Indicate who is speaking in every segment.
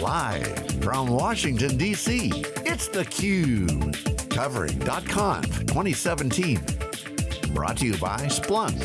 Speaker 1: Live from Washington, D.C., it's theCUBE. Covering .conf 2017. Brought to you by Splunk.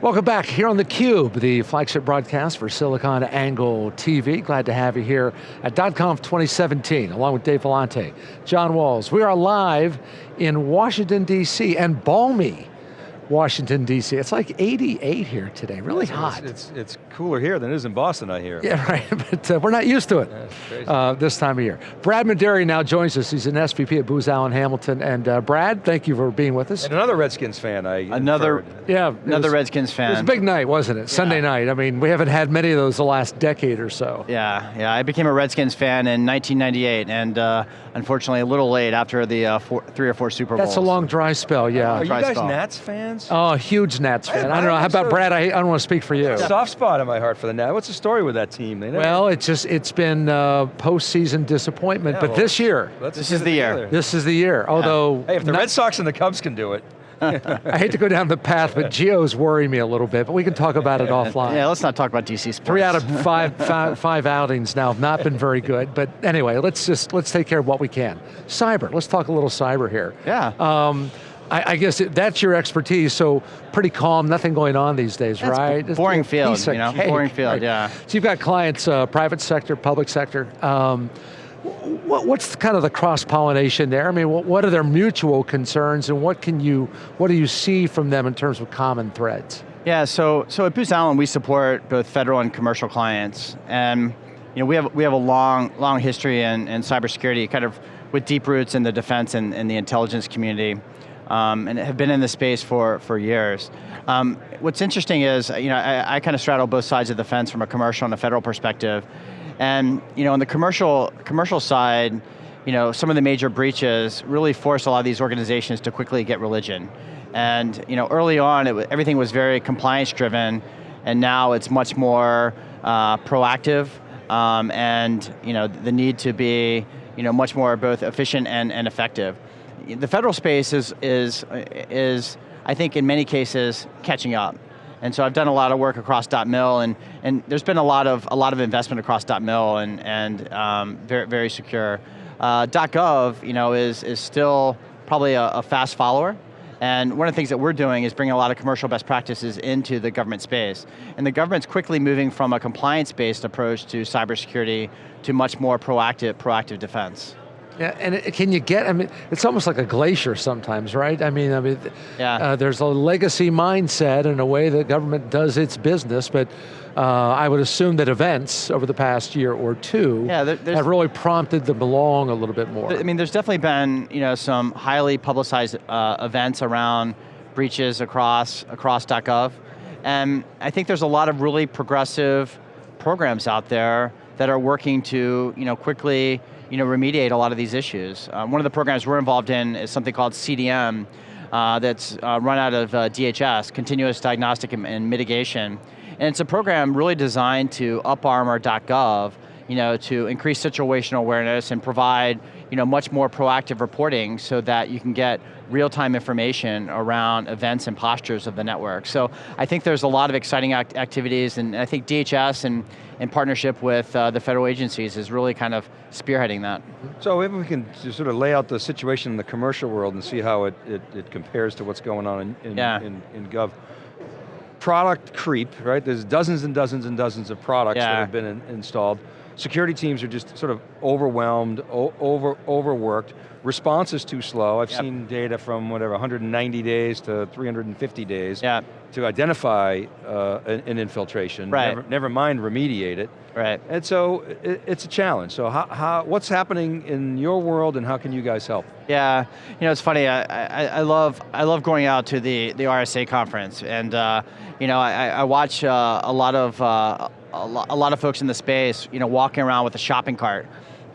Speaker 2: Welcome back here on theCUBE, the flagship broadcast for SiliconANGLE TV. Glad to have you here at .conf 2017, along with Dave Vellante, John Walls. We are live in Washington, D.C., and balmy Washington, D.C. It's like 88 here today, really
Speaker 3: it's,
Speaker 2: hot.
Speaker 3: It's, it's, it's, cooler here than it is in Boston, I hear.
Speaker 2: Yeah, right, but uh, we're not used to it
Speaker 3: yeah,
Speaker 2: uh, this time of year. Brad Medairy now joins us. He's an SVP at Booz Allen Hamilton. And uh, Brad, thank you for being with us.
Speaker 3: And another Redskins fan, I
Speaker 4: Another,
Speaker 3: inferred.
Speaker 2: yeah,
Speaker 4: another
Speaker 2: was,
Speaker 4: Redskins fan.
Speaker 2: It was a big night, wasn't it? Yeah. Sunday night. I mean, we haven't had many of those the last decade or so.
Speaker 4: Yeah, yeah, I became a Redskins fan in 1998, and uh, unfortunately a little late after the uh, four, three or four Super Bowls.
Speaker 2: That's a long dry spell, yeah.
Speaker 3: Are you guys
Speaker 4: spell.
Speaker 3: Nats fans?
Speaker 2: Oh, huge Nats fan. I, I don't know, how about Brad? I, I don't want to speak for you.
Speaker 3: Soft spot in my heart for the Nats. What's the story with that team? They
Speaker 2: well, it's just, it's been uh, postseason disappointment, yeah, but well, this year.
Speaker 4: This is the year.
Speaker 2: This is the year, although.
Speaker 3: Hey, if the Red Sox and the Cubs can do it.
Speaker 2: I hate to go down the path, but Gio's worry me a little bit, but we can talk about it offline.
Speaker 4: Yeah, let's not talk about DC sports.
Speaker 2: Three out of five, five, five outings now have not been very good, but anyway, let's just, let's take care of what we can. Cyber, let's talk a little cyber here.
Speaker 4: Yeah.
Speaker 2: Um, I, I, guess it, that's your expertise, so pretty calm, nothing going on these days,
Speaker 4: that's
Speaker 2: right?
Speaker 4: Boring field, you know,
Speaker 2: cake,
Speaker 4: boring field,
Speaker 2: right?
Speaker 4: yeah.
Speaker 2: So you've got clients, uh, private sector, public sector. Um, what, what's kind of the cross-pollination there? I mean, what, what, are their mutual concerns and what can you, what do you see from them in terms of common threads?
Speaker 4: Yeah, so, so at Booz Allen we support both federal and commercial clients and you know, we have, we have a long, long history in, in cybersecurity, kind of with deep roots in the defense and, and the intelligence community. Um, and have been in the space for, for years. Um, what's interesting is, you know, I, I kind of straddle both sides of the fence from a commercial and a federal perspective. And, you know, on the commercial, commercial side, you know, some of the major breaches really forced a lot of these organizations to quickly get religion. And, you know, early on, it, everything was very compliance driven, and now it's much more uh, proactive, um, and, you know, the need to be, you know, much more both efficient and, and effective the federal space is, is, is, I think in many cases, catching up. And so I've done a lot of work across .mil, and, and there's been a lot of, a lot of investment across .mil, and, and um, very, very secure. Uh, .gov you know, is, is still probably a, a fast follower, and one of the things that we're doing is bringing a lot of commercial best practices into the government space. And the government's quickly moving from a compliance-based approach to cybersecurity to much more proactive, proactive defense.
Speaker 2: Yeah, and it, can you get, I mean, it's almost like a glacier sometimes, right? I mean, I mean,
Speaker 4: yeah.
Speaker 2: Uh, there's a legacy mindset in a way that government does its business, but uh, I would assume that events over the past year or two
Speaker 4: yeah, there,
Speaker 2: have really prompted them along a little bit more.
Speaker 4: I mean, there's definitely been you know, some highly publicized uh, events around breaches across, across .gov, and I think there's a lot of really progressive programs out there that are working to you know, quickly you know, remediate a lot of these issues. Um, one of the programs we're involved in is something called CDM, uh, that's uh, run out of uh, DHS, Continuous Diagnostic and, and, Mitigation. And it's a program really designed to up armor.gov, you know, to increase situational awareness and provide you know, much more proactive reporting so that you can get real-time information around events and postures of the network. So I think there's a lot of exciting act activities and I think DHS and in partnership with uh, the federal agencies is really kind of spearheading that.
Speaker 3: So if we can just sort of lay out the situation in the commercial world and see how it, it, it compares to what's going on in, in,
Speaker 4: yeah.
Speaker 3: in, in Gov. Product creep, right? There's dozens and dozens and dozens of products
Speaker 4: yeah.
Speaker 3: that have been in, installed. Security teams are just sort of overwhelmed, over, overworked. Response is too slow. I've
Speaker 4: yep.
Speaker 3: seen data from whatever, 190 days to 350 days
Speaker 4: yep.
Speaker 3: to identify uh, an, an, infiltration,
Speaker 4: right.
Speaker 3: never, never, mind remediate it.
Speaker 4: Right.
Speaker 3: And so it, it's a challenge. So how, how, what's happening in your world and how can you guys help?
Speaker 4: Yeah, you know, it's funny, I, I, I love, I love going out to the, the RSA conference and uh, you know, I, I watch uh, a lot of uh, a lot of folks in the space, you know, walking around with a shopping cart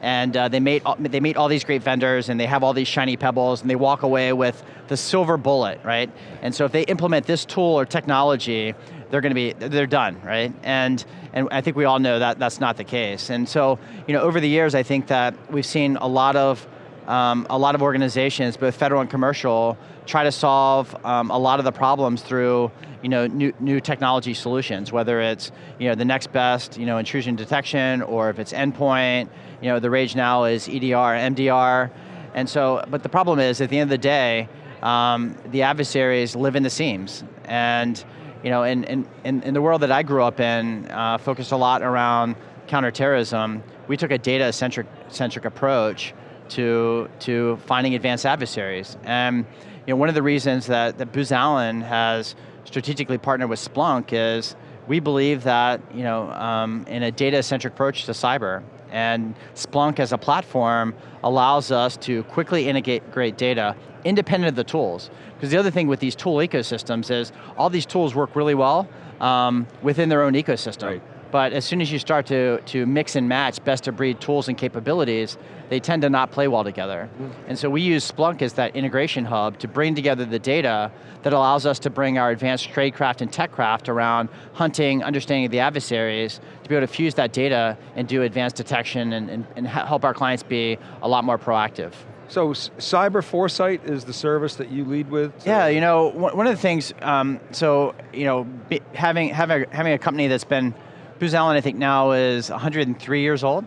Speaker 4: and uh, they, meet, they meet all these great vendors and they have all these shiny pebbles and they walk away with the silver bullet, right? And so if they implement this tool or technology, they're going to be, they're done, right? And, and I think we all know that that's not the case. And so, you know, over the years, I think that we've seen a lot of um, a lot of organizations, both federal and commercial, try to solve um, a lot of the problems through you know, new, new technology solutions, whether it's you know, the next best you know, intrusion detection, or if it's endpoint, you know, the rage now is EDR, MDR, and so, but the problem is, at the end of the day, um, the adversaries live in the seams, and you know, in, in, in the world that I grew up in, uh, focused a lot around counterterrorism, we took a data-centric centric approach to, to finding advanced adversaries. And you know, one of the reasons that, that Booz Allen has strategically partnered with Splunk is we believe that you know, um, in a data-centric approach to cyber, and Splunk as a platform allows us to quickly integrate great data independent of the tools. Because the other thing with these tool ecosystems is all these tools work really well um, within their own ecosystem. Right. But as soon as you start to, to mix and match best of breed tools and capabilities, they tend to not play well together. Mm. And so we use Splunk as that integration hub to bring together the data that allows us to bring our advanced tradecraft and techcraft around hunting, understanding the adversaries, to be able to fuse that data and do advanced detection and, and, and help our clients be a lot more proactive.
Speaker 3: So Cyber Foresight is the service that you lead with?
Speaker 4: Yeah, you know, one of the things, um, so, you know, having, having, having a company that's been Booz Allen, I think now is 103 years old,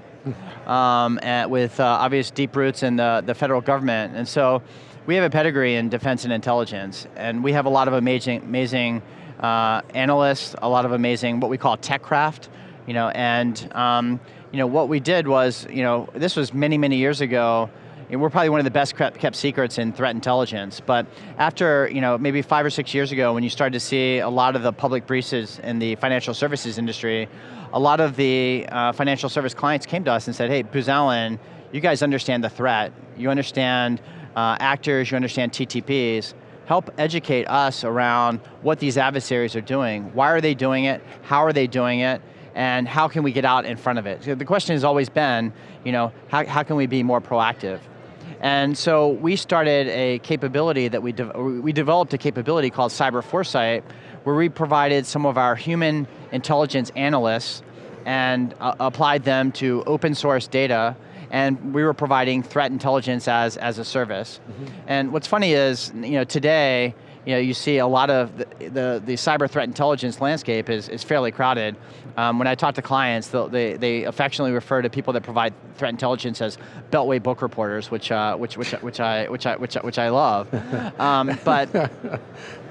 Speaker 4: um, with uh, obvious deep roots in the, the federal government. And so we have a pedigree in defense and intelligence, and we have a lot of amazing, amazing uh, analysts, a lot of amazing, what we call tech craft, you know, and um, you know, what we did was, you know, this was many, many years ago, we're probably one of the best kept secrets in threat intelligence, but after you know, maybe five or six years ago when you started to see a lot of the public breaches in the financial services industry, a lot of the uh, financial service clients came to us and said, hey, Booz Allen, you guys understand the threat, you understand uh, actors, you understand TTPs, help educate us around what these adversaries are doing. Why are they doing it? How are they doing it? And how can we get out in front of it? So the question has always been, you know, how, how can we be more proactive? And so we started a capability that we, de we developed a capability called Cyber Foresight, where we provided some of our human intelligence analysts and uh, applied them to open source data and we were providing threat intelligence as, as a service. Mm -hmm. And what's funny is, you know, today, you know, you see a lot of the, the, the cyber threat intelligence landscape is, is fairly crowded. Um, when I talk to clients, they, they affectionately refer to people that provide threat intelligence as Beltway book reporters, which, uh, which, which, which, I, which, I, which, which I love. um, but,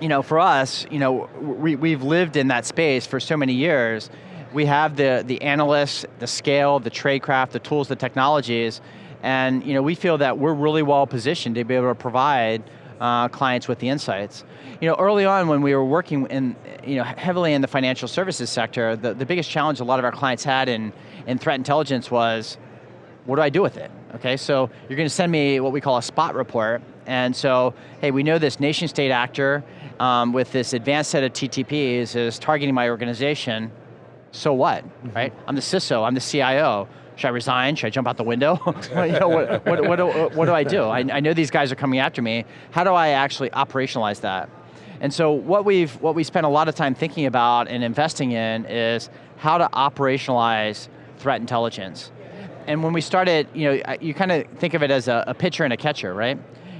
Speaker 4: you know, for us, you know, we, we've lived in that space for so many years, we have the, the analysts, the scale, the tradecraft, the tools, the technologies, and you know, we feel that we're really well positioned to be able to provide uh, clients with the insights. You know, early on when we were working in, you know, heavily in the financial services sector, the, the biggest challenge a lot of our clients had in, in threat intelligence was, what do I do with it? Okay, so you're going to send me what we call a spot report, and so, hey, we know this nation state actor um, with this advanced set of TTPs is targeting my organization, so what, mm -hmm. right? I'm the CISO, I'm the CIO, should I resign? Should I jump out the window? you know, what, what, what, do, what, do, I do? I, I, know these guys are coming after me. How do I actually operationalize that? And so what we've what we spent a lot of time thinking about and investing in is how to operationalize threat intelligence. And when we started, you know, you kind of think of it as a, a pitcher and a catcher, right?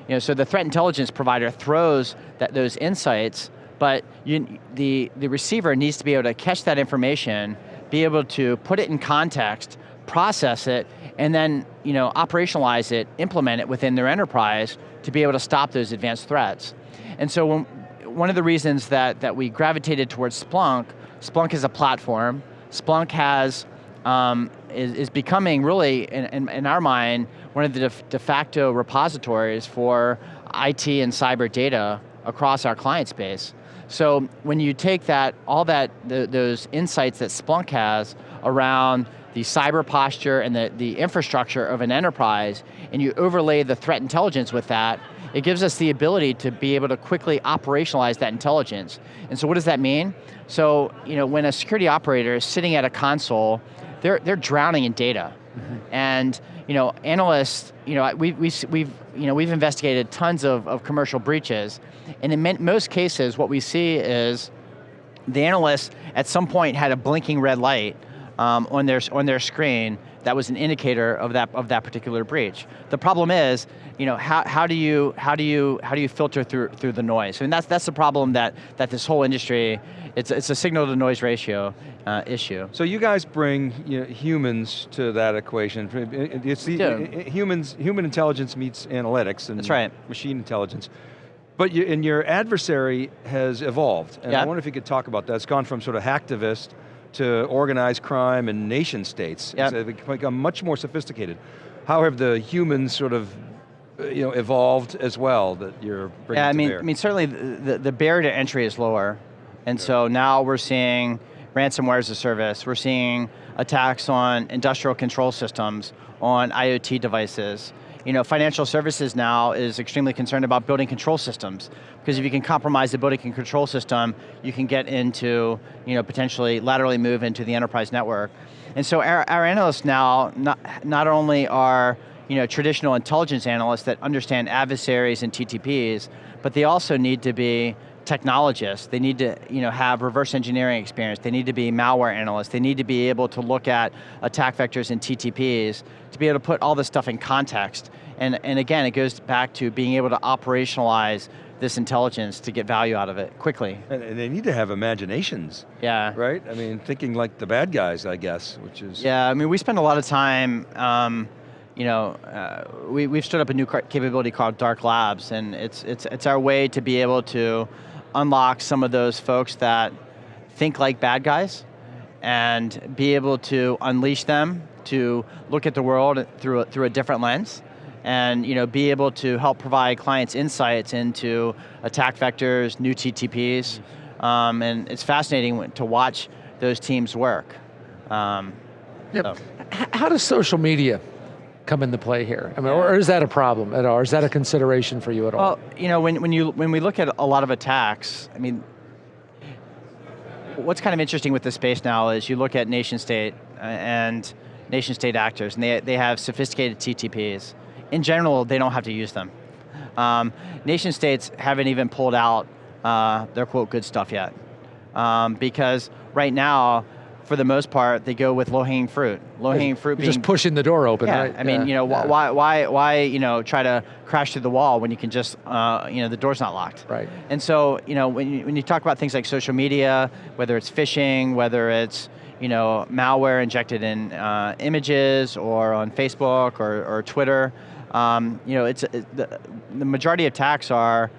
Speaker 4: You know, so the threat intelligence provider throws that, those insights, but you, the, the receiver needs to be able to catch that information, be able to put it in context, process it, and then you know, operationalize it, implement it within their enterprise to be able to stop those advanced threats. And so when, one of the reasons that, that we gravitated towards Splunk, Splunk is a platform, Splunk has, um, is, is, becoming really, in, in, in, our mind, one of the de, de facto repositories for IT and cyber data across our client space. So when you take that, all that, the, those insights that Splunk has around the cyber posture and the, the infrastructure of an enterprise, and you overlay the threat intelligence with that, it gives us the ability to be able to quickly operationalize that intelligence. And so what does that mean? So, you know, when a security operator is sitting at a console, they're, they're drowning in data. Mm -hmm. And, you know, analysts, you know, we, we, we've, you know, we've investigated tons of, of commercial breaches, and in most cases, what we see is the analyst at some point had a blinking red light um, on, their, on their screen that was an indicator of that, of that particular breach. The problem is, you know, how, how, do you, how, do you, how do you filter through, through the noise? I mean, that's, that's the problem that, that this whole industry, it's, it's a signal to noise ratio uh, issue.
Speaker 3: So you guys bring you know, humans to that equation. It's the,
Speaker 4: Yeah.
Speaker 3: humans, human intelligence meets analytics and
Speaker 4: That's right.
Speaker 3: machine intelligence. But you, and your adversary has evolved. And I wonder if you could talk about that. It's gone from sort of hacktivist to organized crime and nation states.
Speaker 4: Yeah.
Speaker 3: It's they've become much more sophisticated. How have the humans sort of uh, you know, evolved as well that you're bringing
Speaker 4: Yeah, I mean,
Speaker 3: bear?
Speaker 4: I mean, certainly the, the, the barrier to entry is lower. And so now we're seeing ransomware as a service. We're seeing attacks on industrial control systems, on IoT devices. You know, financial services now is extremely concerned about building control systems. Because if you can compromise the building control system, you can get into, you know, potentially laterally move into the enterprise network. And so our, our analysts now not, not only are you know, traditional intelligence analysts that understand adversaries and TTPs, but they also need to be technologists. They need to you know, have reverse engineering experience. They need to be malware analysts. They need to be able to look at attack vectors and TTPs to be able to put all this stuff in context. And, and again, it goes back to being able to operationalize this intelligence to get value out of it quickly.
Speaker 3: and, and they need to have imaginations,
Speaker 4: Yeah.
Speaker 3: right? I mean, thinking like the bad guys, I guess, which is...
Speaker 4: Yeah, I mean, we spend a lot of time, um, you know, uh, we, we've stood up a new capability called Dark Labs, and it's, it's, it's our way to be able to unlock some of those folks that think like bad guys, and be able to unleash them to look at the world through a, through a different lens, and you know, be able to help provide clients insights into attack vectors, new TTPs, um, and it's fascinating to watch those teams work. Um,
Speaker 2: Yep.
Speaker 4: so.
Speaker 2: How does social media come into play here? I mean, or is that a problem at all? Or is that a consideration for you at all?
Speaker 4: Well, you know, when, when, you, when we look at a lot of attacks, I mean, what's kind of interesting with the space now is you look at nation state uh, and nation state actors, and they, they have sophisticated TTPs. In general, they don't have to use them. Um, nation states haven't even pulled out uh, their quote good stuff yet. Um, because right now, for the most part, they go with low-hanging fruit. Low-hanging fruit being
Speaker 2: just pushing the door open,
Speaker 4: yeah,
Speaker 2: right?
Speaker 4: I mean,
Speaker 2: Yeah,
Speaker 4: you know,
Speaker 2: yeah.
Speaker 4: why, why, why, you know, try to crash through the wall when you can just, uh, you know, the door's not locked.
Speaker 2: Right.
Speaker 4: And so, you know, when you, when you talk about things like social media, whether it's phishing, whether it's, you know, malware injected in uh, images or on Facebook or, or Twitter, um, you know, it's it, the, the majority of attacks are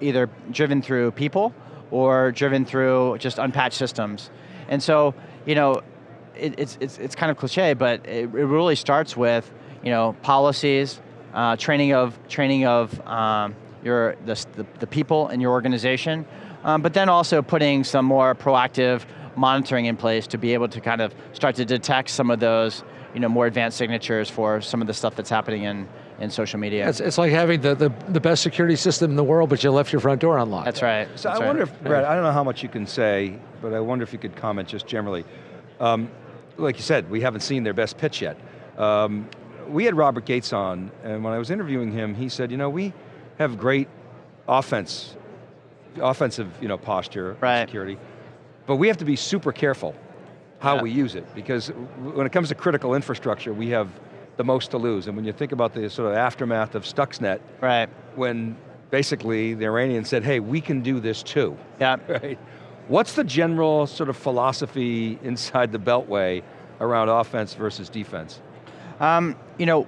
Speaker 4: either driven through people or driven through just unpatched systems. And so, you know, it, it's, it's, it's kind of cliche, but it, it really starts with you know, policies, uh, training of, training of um, your, the, the, the people in your organization, um, but then also putting some more proactive monitoring in place to be able to kind of start to detect some of those you know, more advanced signatures for some of the stuff that's happening in, in social media.
Speaker 2: It's, it's like having the, the, the best security system in the world, but you left your front door unlocked.
Speaker 4: that's right.
Speaker 3: So
Speaker 4: that's
Speaker 3: I
Speaker 4: right.
Speaker 3: wonder if, Brad, I don't know how much you can say, but I wonder if you could comment just generally. Um, like you said, we haven't seen their best pitch yet. Um, we had Robert Gates on, and when I was interviewing him, he said, you know, we have great offense, offensive you know, posture,
Speaker 4: Right.
Speaker 3: security, but we have to be super careful how
Speaker 4: Yeah.
Speaker 3: we use it, because when it comes to critical infrastructure, we have the most to lose, and when you think about the sort of aftermath of Stuxnet,
Speaker 4: Right,
Speaker 3: when basically the Iranians said, hey, we can do this too,
Speaker 4: yeah.
Speaker 3: right? What's the general sort of philosophy inside the Beltway around offense versus defense?
Speaker 4: Um, you know,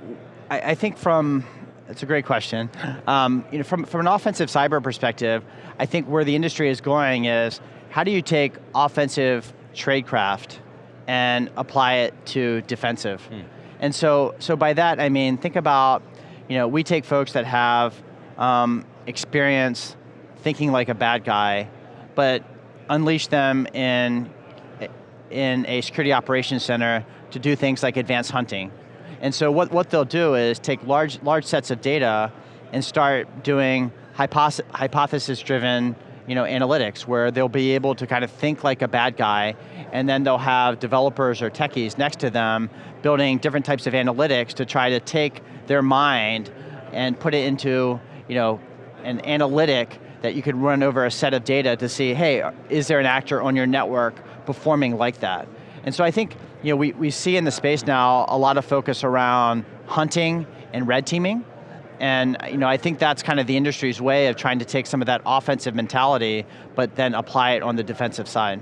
Speaker 4: I, I think from, it's a great question. Um, you know, from, from an offensive cyber perspective, I think where the industry is going is, how do you take offensive tradecraft and apply it to defensive? And so, so by that I mean, think about, you know, we take folks that have um, experience thinking like a bad guy, but unleash them in in a security operations center to do things like advanced hunting. And so what, what they'll do is take large, large sets of data and start doing hypothesis, hypothesis-driven you know, analytics where they'll be able to kind of think like a bad guy and then they'll have developers or techies next to them building different types of analytics to try to take their mind and put it into you know, an analytic that you could run over a set of data to see, hey, is there an actor on your network performing like that? And so I think you know, we, we see in the space now a lot of focus around hunting and red teaming, and you know, I think that's kind of the industry's way of trying to take some of that offensive mentality, but then apply it on the defensive side.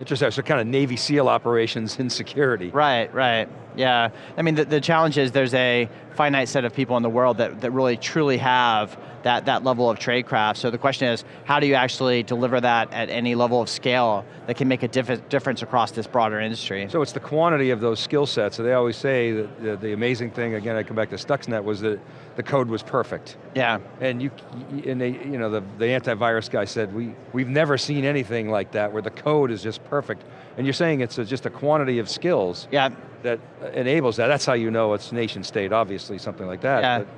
Speaker 3: Interesting, so kind of Navy SEAL operations in security.
Speaker 4: Right, right, yeah. I mean, the, the challenge is there's a finite set of people in the world that, that really truly have that, that level of tradecraft. So the question is, how do you actually deliver that at any level of scale that can make a diff difference across this broader industry?
Speaker 3: So it's the quantity of those skill sets. So they always say that the, the, amazing thing, again, I come back to Stuxnet, was that the code was perfect.
Speaker 4: Yeah.
Speaker 3: And you, and they, you know, the, the antivirus guy said, we, we've never seen anything like that where the code is just perfect. And you're saying it's a, just a quantity of skills
Speaker 4: yeah.
Speaker 3: That enables that. That's how you know it's nation state, obviously, something like that.
Speaker 4: Yeah. But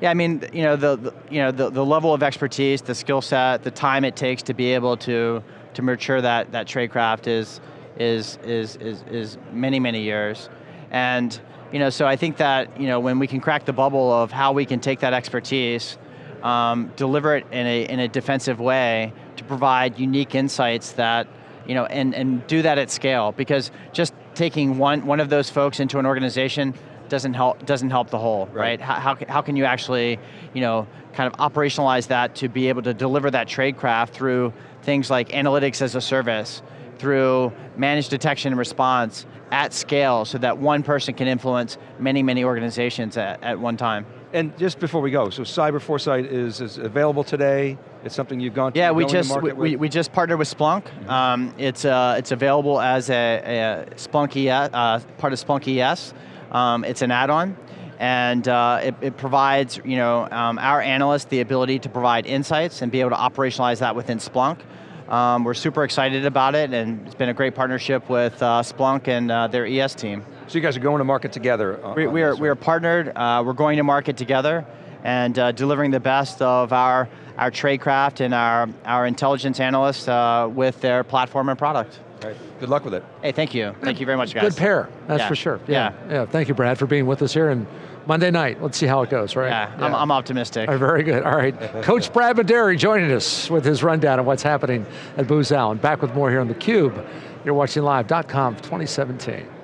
Speaker 4: yeah, I mean, you know, the, the you know the, the level of expertise, the skill set, the time it takes to be able to to mature that that tradecraft is is is is is many many years, and you know, so I think that you know when we can crack the bubble of how we can take that expertise, um, deliver it in a in a defensive way to provide unique insights that you know and and do that at scale because just taking one one of those folks into an organization doesn't help doesn't help the whole, right? right? How, how, how can you actually, you know, kind of operationalize that to be able to deliver that tradecraft through things like analytics as a service, through managed detection and response at scale so that one person can influence many, many organizations at, at one time.
Speaker 3: And just before we go, so Cyber Foresight is, is available today. It's something you've gone.
Speaker 4: Yeah, we just we, we, we, just partnered with Splunk. Mm -hmm. um, it's uh, it's available as a, a Splunk ES, uh, part of Splunk ES. Um, it's an add-on, and uh, it, it, provides you know, um, our analysts the ability to provide insights and be able to operationalize that within Splunk. Um, we're super excited about it, and it's been a great partnership with uh, Splunk and uh, their ES team.
Speaker 3: So you guys are going to market together?
Speaker 4: we, we are, we are partnered, uh, we're going to market together, and uh, delivering the best of our, our tradecraft and our, our intelligence analysts uh, with their platform and product.
Speaker 3: Right. Good luck with it.
Speaker 4: Hey, thank you. Thank you very much, guys.
Speaker 2: Good pair, that's
Speaker 4: yeah.
Speaker 2: for sure. Yeah. yeah. yeah, Thank you, Brad, for being with us here. And Monday night, let's see how it goes, right?
Speaker 4: Yeah, yeah. I'm, I'm, optimistic.
Speaker 2: Right, very good, all right. Coach Brad Medairy joining us with his rundown of what's happening at Booz Allen. Back with more here on theCUBE. You're watching live.com 2017.